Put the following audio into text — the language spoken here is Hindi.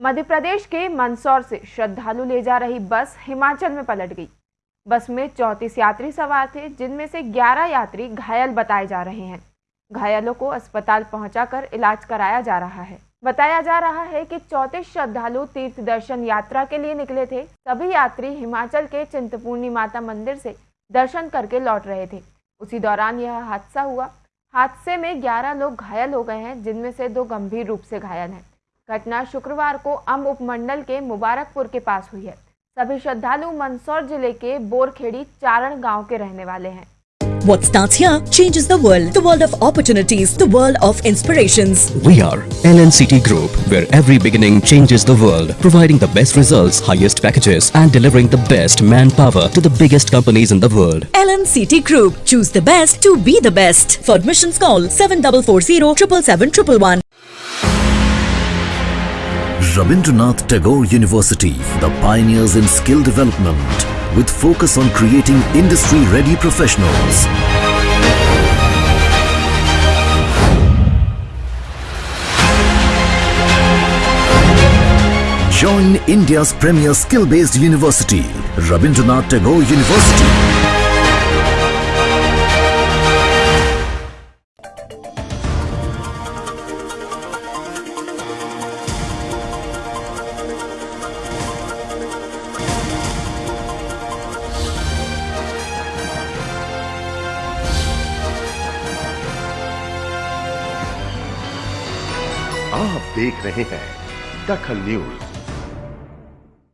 मध्य प्रदेश के मंदसौर से श्रद्धालु ले जा रही बस हिमाचल में पलट गई। बस में चौंतीस यात्री सवार थे, जिनमें से 11 यात्री घायल बताए जा रहे हैं। घायलों को अस्पताल पहुंचाकर इलाज कराया जा रहा है। बताया जा रहा है कि चौंतीस श्रद्धालु तीर्थ दर्शन यात्रा के लिए निकले थे। सभी यात्री हिमाचल के चिंतपूर्णी माता मंदिर से दर्शन करके लौट रहे थे। उसी दौरान यह हादसा हुआ। हादसे में 11 लोग घायल हो गए हैं, जिनमें से दो गंभीर रूप से घायल हैं। घटना शुक्रवार को अम्ब उपमंडल के मुबारकपुर के पास हुई है सभी श्रद्धालु मंदसौर ज़िले के बोरखेड़ी चारण गाँव के रहने वाले हैं What starts here changes the world. The world of opportunities. The world of inspirations. We are LNCT Group, where every beginning changes the world, providing the best results, highest packages, and delivering the best manpower to the biggest companies in the world. LNCT Group. Choose the best to be the best. For admissions call 7440 777 Rabindranath Tagore University, the pioneers in skill development, with focus on creating industry-ready professionals. Join India's premier skill-based university, Rabindranath Tagore University. आप देख रहे हैं दखल न्यूज़।